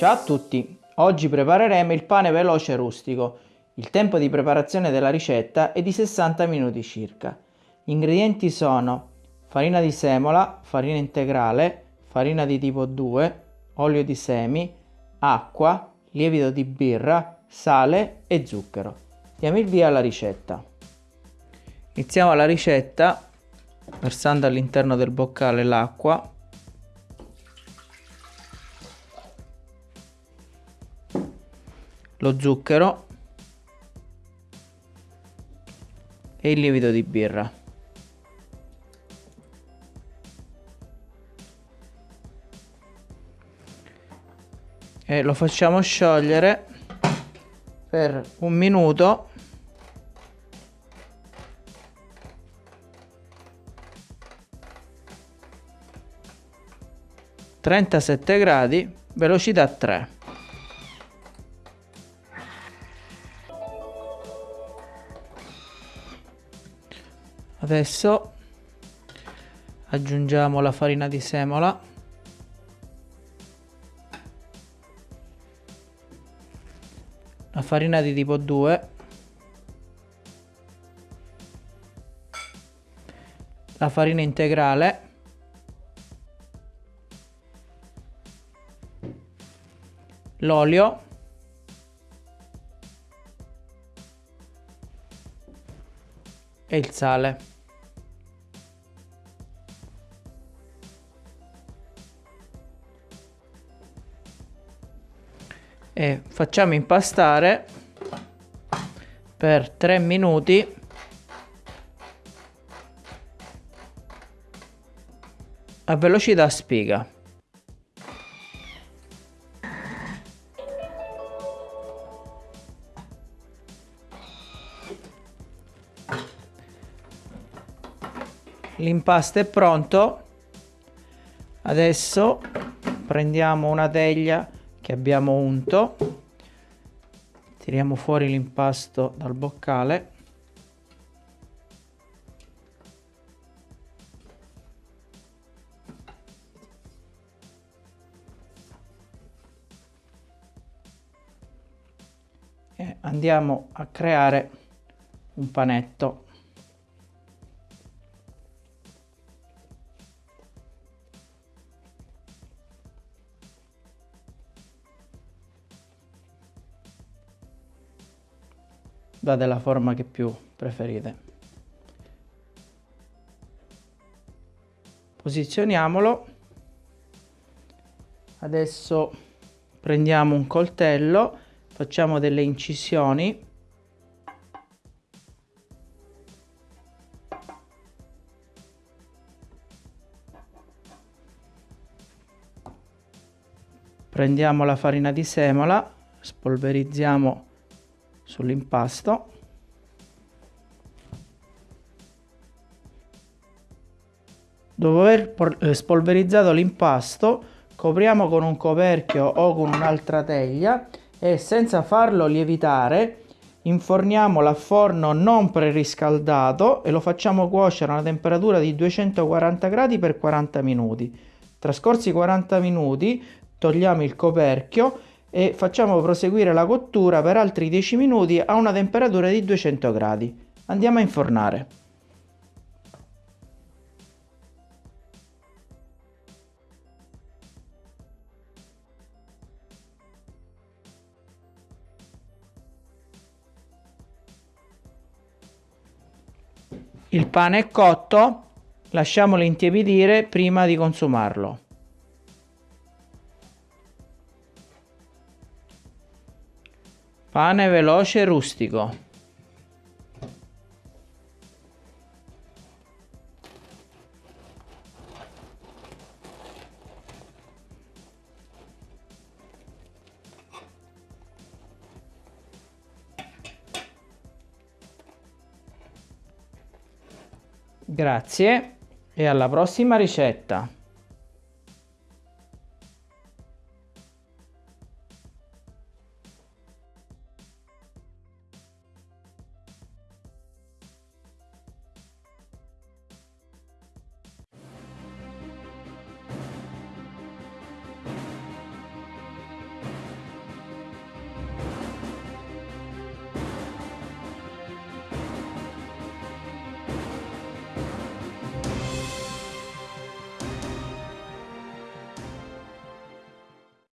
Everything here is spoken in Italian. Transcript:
Ciao a tutti! Oggi prepareremo il pane veloce rustico. Il tempo di preparazione della ricetta è di 60 minuti circa. Gli ingredienti sono farina di semola, farina integrale, farina di tipo 2, olio di semi, acqua, lievito di birra, sale e zucchero. Diamo il via alla ricetta. Iniziamo la ricetta versando all'interno del boccale l'acqua lo zucchero e il lievito di birra. E lo facciamo sciogliere per un minuto trentasette gradi velocità 3 adesso aggiungiamo la farina di semola. La farina di tipo 2 la farina integrale. L'olio. E il sale e facciamo impastare per 3 minuti a velocità spiga. L'impasto è pronto. Adesso prendiamo una teglia che abbiamo unto. Tiriamo fuori l'impasto dal boccale. E andiamo a creare un panetto date la forma che più preferite. Posizioniamolo. Adesso prendiamo un coltello, facciamo delle incisioni. Prendiamo la farina di semola, spolverizziamo sull'impasto. Dopo aver eh, spolverizzato l'impasto copriamo con un coperchio o con un'altra teglia e senza farlo lievitare inforniamolo a forno non preriscaldato e lo facciamo cuocere a una temperatura di 240 gradi per 40 minuti. Trascorsi 40 minuti togliamo il coperchio e facciamo proseguire la cottura per altri 10 minuti a una temperatura di 200 gradi. Andiamo a infornare. Il pane è cotto, lasciamolo intiepidire prima di consumarlo. Pane veloce rustico. Grazie e alla prossima ricetta.